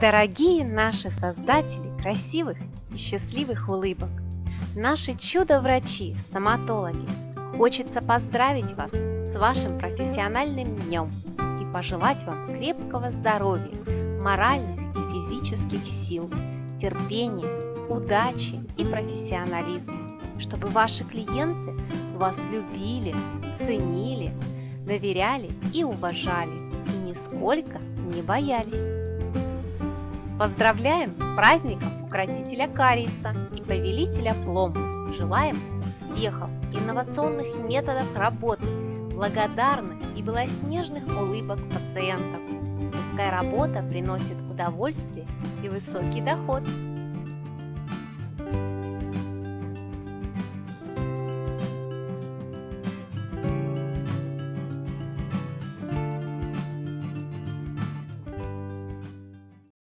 Дорогие наши создатели красивых и счастливых улыбок, наши чудо-врачи, стоматологи, хочется поздравить вас с вашим профессиональным днем и пожелать вам крепкого здоровья, моральных и физических сил, терпения, удачи и профессионализма, чтобы ваши клиенты вас любили, ценили, доверяли и уважали и нисколько не боялись. Поздравляем с праздником укротителя кариеса и повелителя пломб. Желаем успехов, инновационных методов работы, благодарных и белоснежных улыбок пациентов. Пускай работа приносит удовольствие и высокий доход.